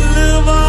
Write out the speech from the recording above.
live on.